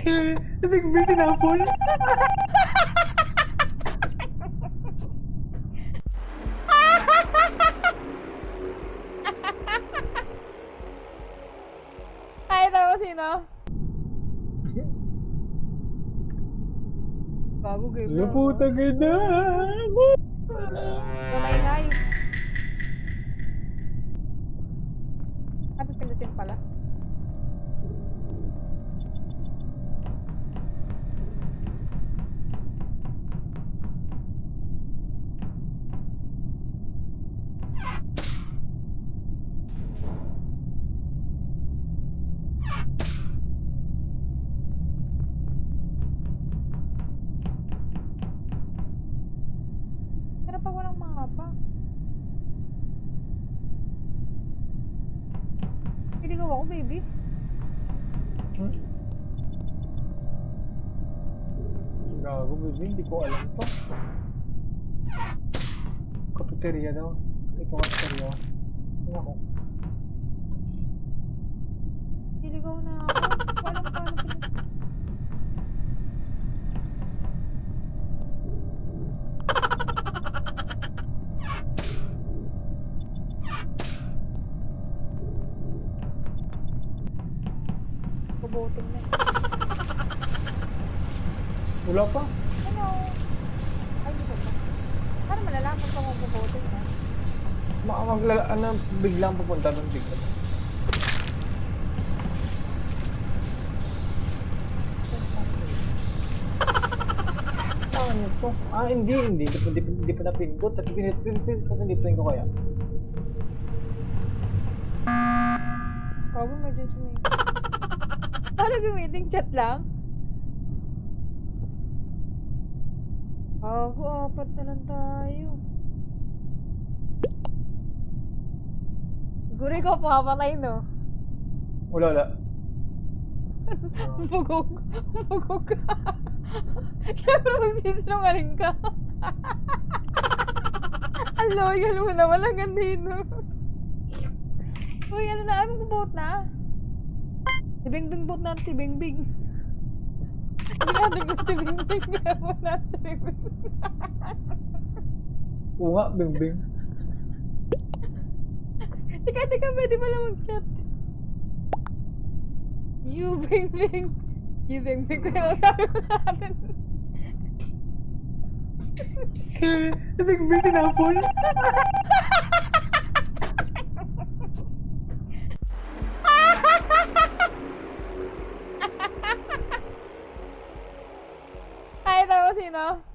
Nagbigay tinapon. Kahit ako sino. Bago game Ano puta ganda. Kamay-ngay. Sabi long, baby. Hmm. Rồi cũng bị biến đi coi lắm Cafeteria. Bubuting na. Wala pa. Ano? Ay, dito ba? Paano malalaman kung mabubuting na? Baka maglala, ano, biglang pupunta doon bigla. Ano to? Ah, hindi, hindi. Hindi pa, hindi, pa- hindi pa napindot. At pinit, pinit, pinit, ko kaya. Bago medyo sumay. Paano gamitin chat lang? Ako, apat na lang tayo. Siguro ikaw papatay, no? Wala, wala. Bugog. Bugog ka. Siyempre, magsisinungaling ka. Ang loyal mo naman, ang gandino. Uy, ano na, anong boat na? Si Bingbing boat na, si Bingbing. Natin ko si Bingbing, kaya mo na si Bingbing. Oo nga, bing bing. Tika, tika, pwede pala mag-chat. You, Bingbing. You, Bingbing, kaya magsabi mo sa atin. Bing bing tinapon. Kahit ako sino.